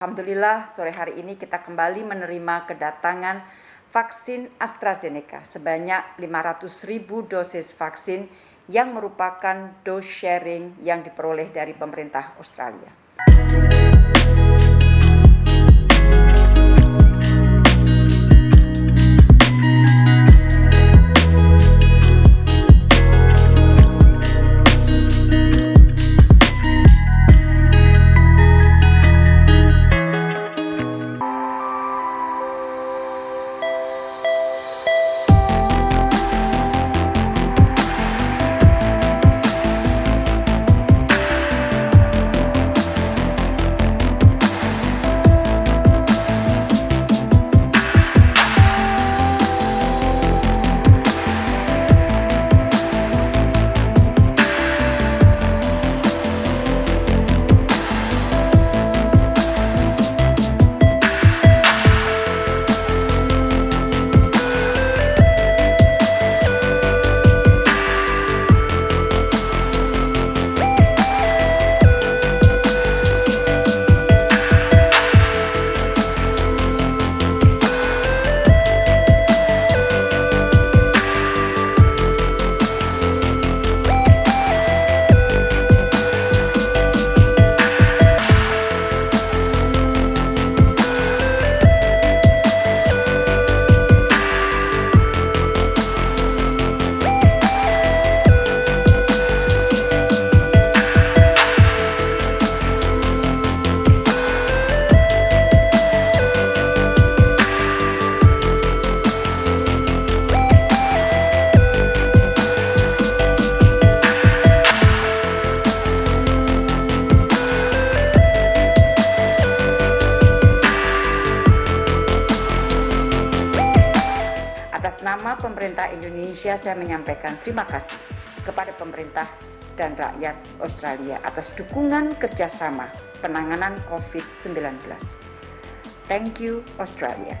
Alhamdulillah sore hari ini kita kembali menerima kedatangan vaksin AstraZeneca sebanyak 500 ribu dosis vaksin yang merupakan dose sharing yang diperoleh dari pemerintah Australia. Atas nama pemerintah Indonesia saya menyampaikan terima kasih kepada pemerintah dan rakyat Australia atas dukungan kerjasama penanganan COVID-19. Thank you Australia.